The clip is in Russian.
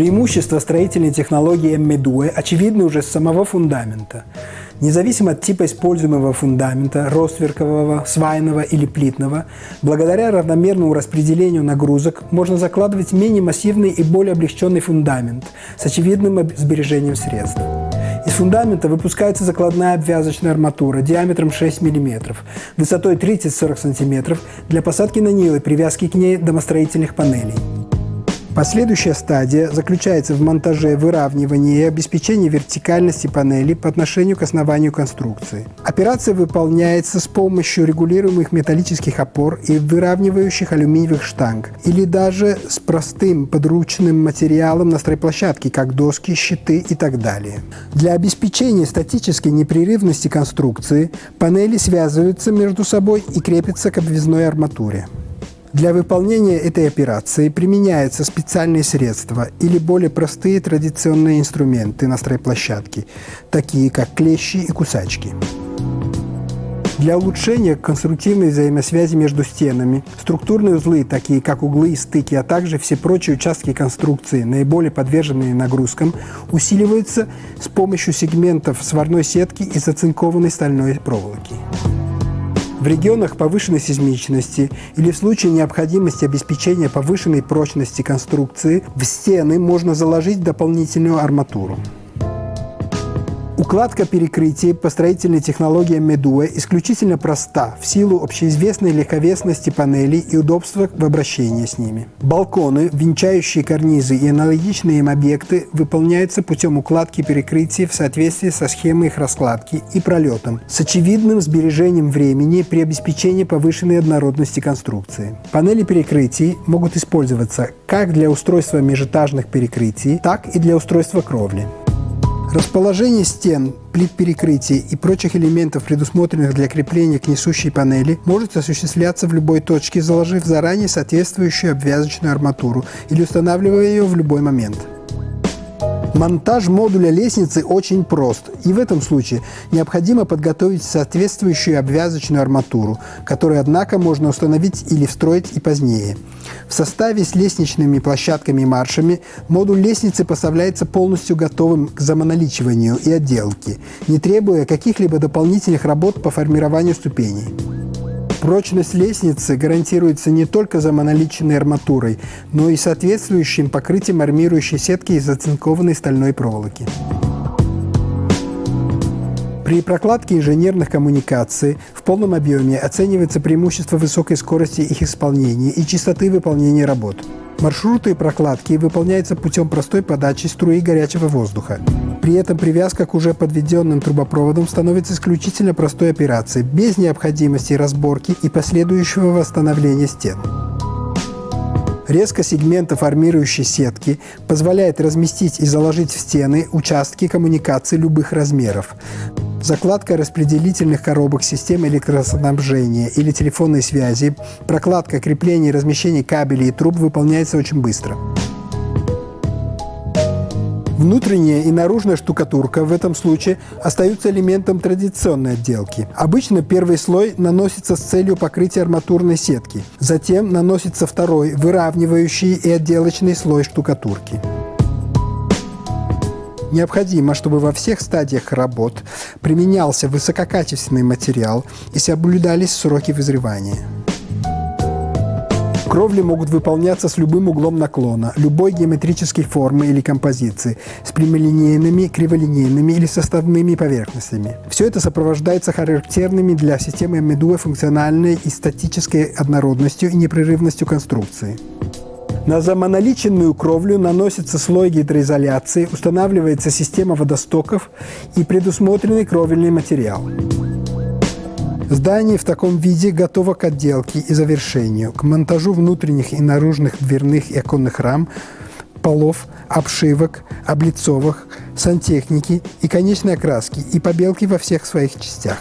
Преимущество строительной технологии ММДУЭ очевидны уже с самого фундамента. Независимо от типа используемого фундамента, ростверкового, свайного или плитного, благодаря равномерному распределению нагрузок можно закладывать менее массивный и более облегченный фундамент с очевидным сбережением средств. Из фундамента выпускается закладная обвязочная арматура диаметром 6 мм, высотой 30-40 см для посадки на нил и привязки к ней домостроительных панелей. Последующая стадия заключается в монтаже, выравнивании и обеспечении вертикальности панели по отношению к основанию конструкции. Операция выполняется с помощью регулируемых металлических опор и выравнивающих алюминиевых штанг, или даже с простым подручным материалом на стройплощадке, как доски, щиты и так далее. Для обеспечения статической непрерывности конструкции панели связываются между собой и крепятся к обвязной арматуре. Для выполнения этой операции применяются специальные средства или более простые традиционные инструменты на стройплощадке, такие как клещи и кусачки. Для улучшения конструктивной взаимосвязи между стенами структурные узлы, такие как углы и стыки, а также все прочие участки конструкции, наиболее подверженные нагрузкам, усиливаются с помощью сегментов сварной сетки и зацинкованной стальной проволоки. В регионах повышенной сейсмичности или в случае необходимости обеспечения повышенной прочности конструкции в стены можно заложить дополнительную арматуру. Укладка перекрытий по строительной технологии Медуэ исключительно проста в силу общеизвестной легковесности панелей и удобства в обращении с ними. Балконы, венчающие карнизы и аналогичные им объекты выполняются путем укладки перекрытий в соответствии со схемой их раскладки и пролетом, с очевидным сбережением времени при обеспечении повышенной однородности конструкции. Панели перекрытий могут использоваться как для устройства межэтажных перекрытий, так и для устройства кровли. Расположение стен, плит перекрытия и прочих элементов, предусмотренных для крепления к несущей панели, может осуществляться в любой точке, заложив заранее соответствующую обвязочную арматуру или устанавливая ее в любой момент. Монтаж модуля лестницы очень прост, и в этом случае необходимо подготовить соответствующую обвязочную арматуру, которую, однако, можно установить или встроить и позднее. В составе с лестничными площадками и маршами модуль лестницы поставляется полностью готовым к замоноличиванию и отделке, не требуя каких-либо дополнительных работ по формированию ступеней. Прочность лестницы гарантируется не только замоноличенной арматурой, но и соответствующим покрытием армирующей сетки из оцинкованной стальной проволоки. При прокладке инженерных коммуникаций в полном объеме оценивается преимущество высокой скорости их исполнения и частоты выполнения работ. Маршруты прокладки выполняются путем простой подачи струи горячего воздуха. При этом привязка к уже подведенным трубопроводам становится исключительно простой операцией, без необходимости разборки и последующего восстановления стен. Резко сегмента формирующей сетки позволяет разместить и заложить в стены участки коммуникаций любых размеров. Закладка распределительных коробок систем электроснабжения или телефонной связи, прокладка, крепление и размещение кабелей и труб выполняется очень быстро. Внутренняя и наружная штукатурка в этом случае остаются элементом традиционной отделки. Обычно первый слой наносится с целью покрытия арматурной сетки. Затем наносится второй, выравнивающий и отделочный слой штукатурки. Необходимо, чтобы во всех стадиях работ применялся высококачественный материал и соблюдались сроки вызревания. Кровли могут выполняться с любым углом наклона, любой геометрической формы или композиции, с прямолинейными, криволинейными или составными поверхностями. Все это сопровождается характерными для системы Медуа функциональной и статической однородностью и непрерывностью конструкции. На замоноличенную кровлю наносится слой гидроизоляции, устанавливается система водостоков и предусмотренный кровельный материал. Здание в таком виде готово к отделке и завершению, к монтажу внутренних и наружных дверных и оконных рам, полов, обшивок, облицовок, сантехники и конечной окраски и побелки во всех своих частях.